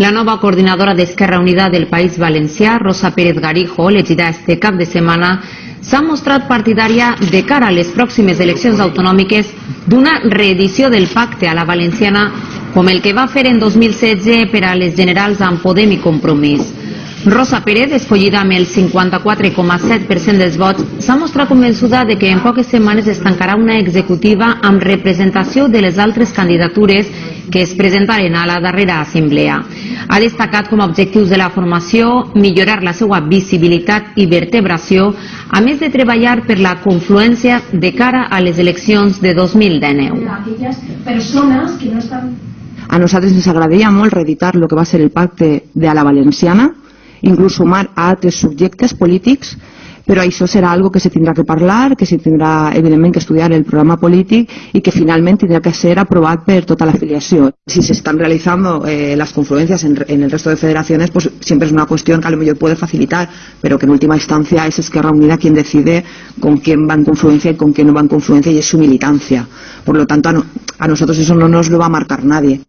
La nova coordinadora d'Esquerra Unida del País Valencià, Rosa Pérez Garijo, elegida este cap de setmana, s'ha mostrat partidària de cara a les pròximes eleccions autonòmiques d'una reedició del pacte a la valenciana com el que va fer en 2016 per a les generals amb Podem i Compromís. Rosa Pérez, escollida amb el 54,7% dels vots, s'ha mostrat convençuda de que en poques setmanes es tancarà una executiva amb representació de les altres candidatures que es presentaren a la darrera assemblea. Ha destacat com a objectius de la formació millorar la seva visibilitat i vertebració, a més de treballar per la confluència de cara a les eleccions de 2019. aquellas personas que no están A nosaltres ens agradaria molt reeditar el que va ser el pacte de a la valenciana, inclús sumar a altres subjectes polítics, però això serà algo que se tindrà que parlar, que se tindrà evidentment que estudiar el programa polític y que finalment tindrà que ser aprovat per tota la afiliació. Si se están realizando eh, las confluencias en, el resto de federaciones, pues siempre es una cuestión que a lo mejor puede facilitar, pero que en última instancia es Esquerra Unida quien decide con quién va en confluencia y con quién no va en confluencia y es su militancia. Por lo tanto, a, a nosotros eso no nos lo va a marcar nadie.